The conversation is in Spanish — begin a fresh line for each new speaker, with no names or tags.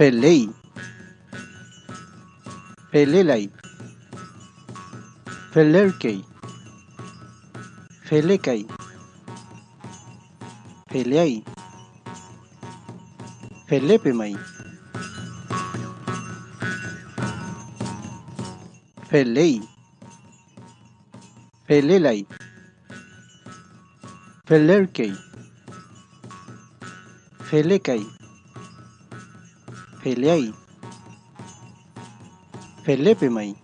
Felei. Felelai. Felerkei. Felekai. Feleai. Felepemai. Felei. Felelai. Felerkei. Felekai. Feleai. Felepemai.